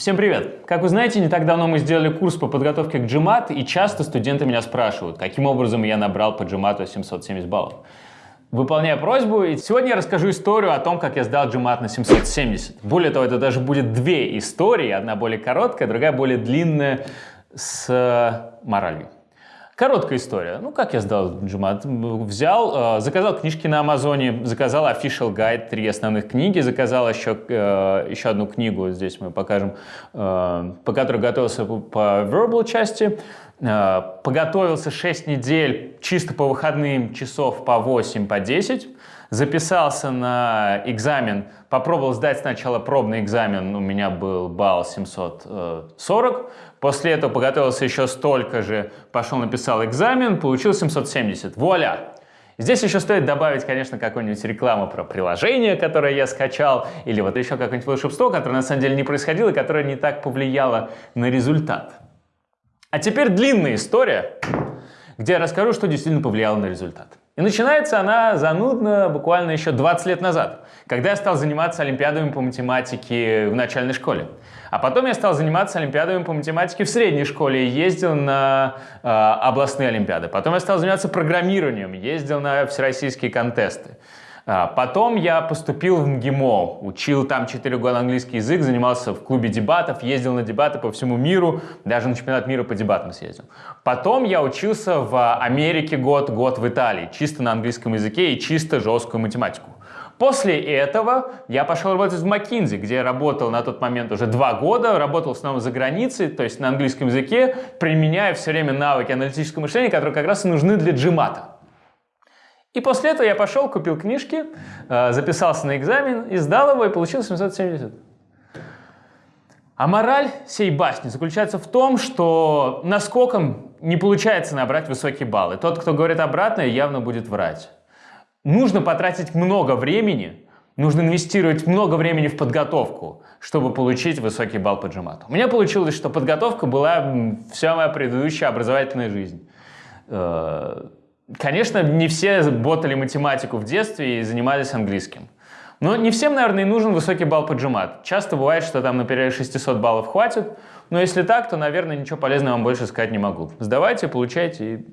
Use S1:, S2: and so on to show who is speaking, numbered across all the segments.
S1: Всем привет! Как вы знаете, не так давно мы сделали курс по подготовке к GMAT, и часто студенты меня спрашивают, каким образом я набрал по GMAT 770 баллов. Выполняя просьбу, и сегодня я расскажу историю о том, как я сдал GMAT на 770. Более того, это даже будет две истории, одна более короткая, другая более длинная с моралью. Короткая история. Ну, как я сдал Джумат? Взял, э, заказал книжки на Амазоне, заказал Official Guide, три основных книги, заказал еще, э, еще одну книгу, здесь мы покажем, э, по которой готовился по verbal части. Поготовился 6 недель чисто по выходным часов по 8, по 10 записался на экзамен, попробовал сдать сначала пробный экзамен, у меня был балл 740, после этого подготовился еще столько же, пошел написал экзамен, получил 770, вуаля! Здесь еще стоит добавить, конечно, какую-нибудь рекламу про приложение, которое я скачал, или вот еще какое-нибудь волшебство, которое на самом деле не происходило, и которое не так повлияло на результат. А теперь длинная история, где я расскажу, что действительно повлияло на результат. И начинается она занудно буквально еще 20 лет назад, когда я стал заниматься олимпиадами по математике в начальной школе. А потом я стал заниматься олимпиадами по математике в средней школе ездил на э, областные олимпиады. Потом я стал заниматься программированием, ездил на всероссийские контесты. А, потом я поступил в МГИМО, учил там 4 года английский язык, занимался в клубе дебатов, ездил на дебаты по всему миру, даже на чемпионат мира по дебатам съездил. Потом я учился в Америке год, год в Италии, чисто на английском языке и чисто жесткую математику. После этого я пошел работать в McKinsey, где я работал на тот момент уже два года, работал в основном за границей, то есть на английском языке, применяя все время навыки аналитического мышления, которые как раз и нужны для джимата. И после этого я пошел, купил книжки, э, записался на экзамен и сдал его, и получил 770. А мораль сей басни заключается в том, что наскоком не получается набрать высокие баллы. Тот, кто говорит обратное, явно будет врать. Нужно потратить много времени, нужно инвестировать много времени в подготовку, чтобы получить высокий балл по джимату. У меня получилось, что подготовка была вся моя предыдущая образовательная жизнь э, Конечно, не все ботали математику в детстве и занимались английским. Но не всем, наверное, и нужен высокий балл по GMAT. Часто бывает, что там, например, 600 баллов хватит, но если так, то, наверное, ничего полезного вам больше сказать не могу. Сдавайте, получайте и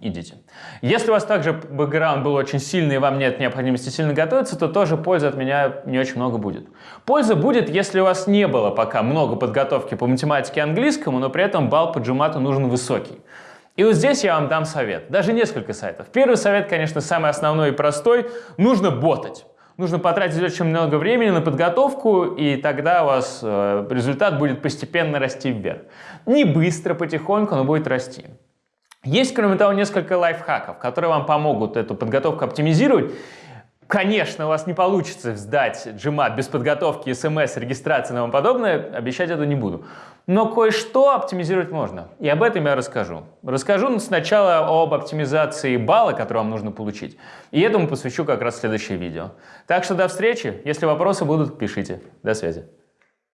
S1: идите. Если у вас также бэкграунд был очень сильный и вам нет необходимости сильно готовиться, то тоже пользы от меня не очень много будет. Польза будет, если у вас не было пока много подготовки по математике и английскому, но при этом балл по GMAT нужен высокий. И вот здесь я вам дам совет, даже несколько советов. Первый совет, конечно, самый основной и простой. Нужно ботать. Нужно потратить очень много времени на подготовку, и тогда у вас э, результат будет постепенно расти вверх. Не быстро, потихоньку, но будет расти. Есть, кроме того, несколько лайфхаков, которые вам помогут эту подготовку оптимизировать Конечно, у вас не получится сдать GMAT без подготовки, смс, регистрации и тому подобное, обещать это не буду. Но кое-что оптимизировать можно, и об этом я расскажу. Расскажу сначала об оптимизации балла, который вам нужно получить, и этому посвящу как раз следующее видео. Так что до встречи, если вопросы будут, пишите. До связи.